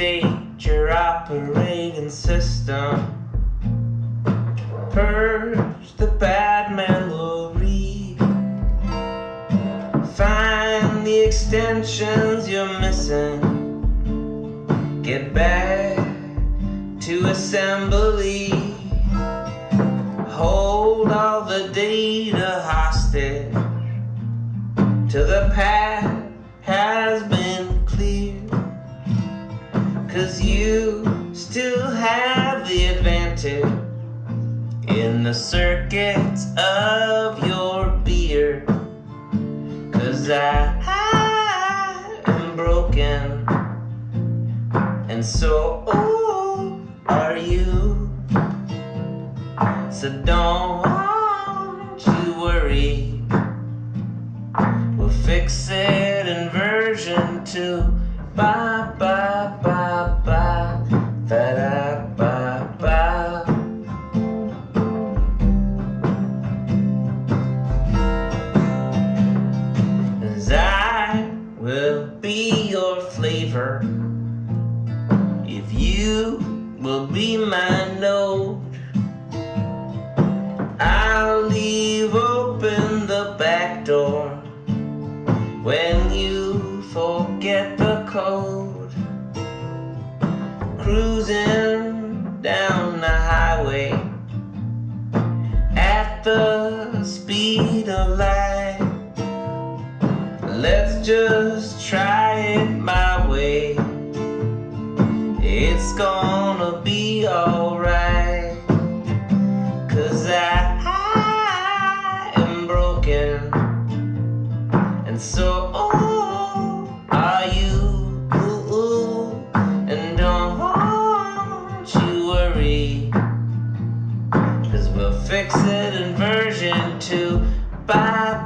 update your operating system. Purge the bad memory. Find the extensions you're missing. Get back to assembly. Hold all the data hostage to the path still have the advantage in the circuits of your beer. Cause I, am broken, and so oh, are you. So don't you worry, we'll fix it in version 2. Bye ba your flavor if you will be my node. I'll leave open the back door when you forget the code. Cruising down the highway at the speed of light. Let's just try it my way. It's gonna be alright. Cause I, I am broken. And so oh, are you. And don't you worry. Cause we'll fix it in version 2. Bye, bye, bye, bye, da, da. Bye, bye.